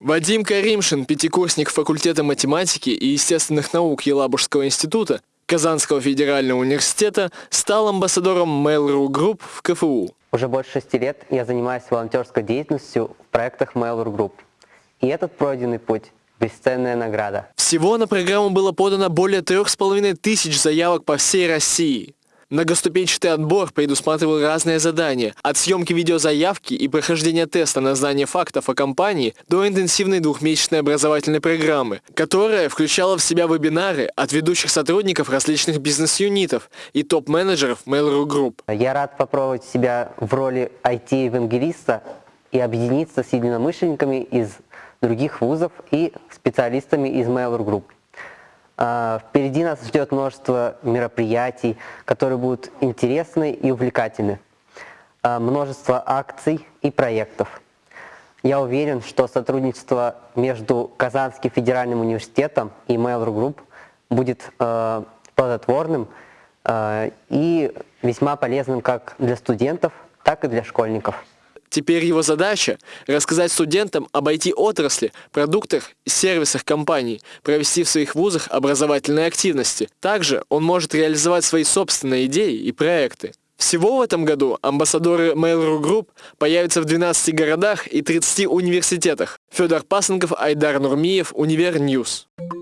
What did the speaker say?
Вадим Каримшин, пятикурсник факультета математики и естественных наук Елабужского института Казанского федерального университета, стал амбассадором Mail.ru Group в КФУ. Уже больше шести лет я занимаюсь волонтерской деятельностью в проектах Mail.ru Group. И этот пройденный путь – бесценная награда. Всего на программу было подано более трех с половиной тысяч заявок по всей России. Многоступенчатый отбор предусматривал разные задания, от съемки видеозаявки и прохождения теста на знание фактов о компании до интенсивной двухмесячной образовательной программы, которая включала в себя вебинары от ведущих сотрудников различных бизнес-юнитов и топ-менеджеров Mail.ru Group. Я рад попробовать себя в роли IT-евангелиста и объединиться с единомышленниками из других вузов и специалистами из Mail.ru Group. А, впереди нас ждет множество мероприятий, которые будут интересны и увлекательны. А, множество акций и проектов. Я уверен, что сотрудничество между Казанским федеральным университетом и Mail.ru Group будет а, плодотворным и весьма полезным как для студентов, так и для школьников. Теперь его задача – рассказать студентам об IT-отрасли, продуктах и сервисах компаний, провести в своих вузах образовательные активности. Также он может реализовать свои собственные идеи и проекты. Всего в этом году амбассадоры Mail.ru Group появятся в 12 городах и 30 университетах. Федор Пасынков, Айдар Нурмиев, Univer News. News.